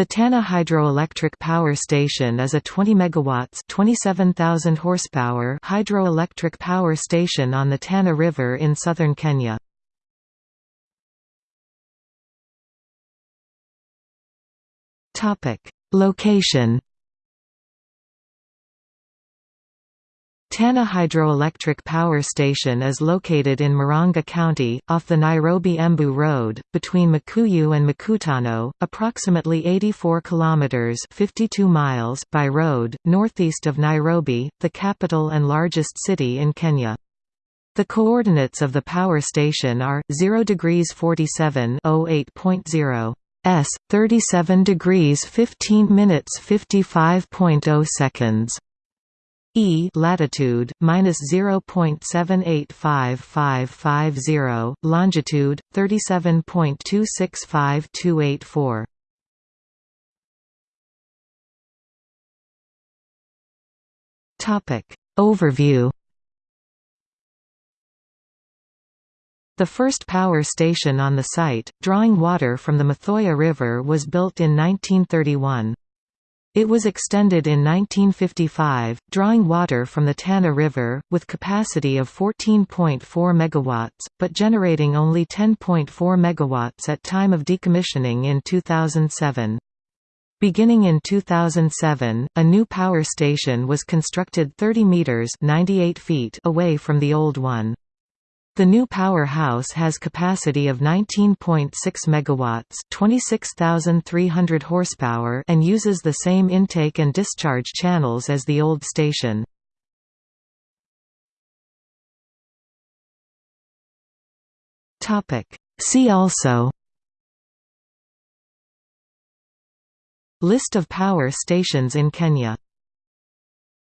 The Tana Hydroelectric Power Station is a 20 megawatts, 27,000 horsepower hydroelectric power station on the Tana River in southern Kenya. Topic: Location Tana Hydroelectric Power Station is located in Murang'a County, off the Nairobi-Embu Road, between Makuyu and Makutano, approximately 84 kilometers (52 miles) by road, northeast of Nairobi, the capital and largest city in Kenya. The coordinates of the power station are 0 degrees 47 08.0 s 37 degrees 15 minutes 55.0 seconds E latitude minus zero point seven eight five five five zero, longitude thirty seven point two six five two eight four. Topic Overview. The first power station on the site, drawing water from the Mathioya River was built in 1931. It was extended in 1955, drawing water from the Tana River, with capacity of 14.4 MW, but generating only 10.4 MW at time of decommissioning in 2007. Beginning in 2007, a new power station was constructed 30 metres 98 feet away from the old one. The new powerhouse has capacity of 19.6 megawatts, 26,300 horsepower, and uses the same intake and discharge channels as the old station. Topic: See also List of power stations in Kenya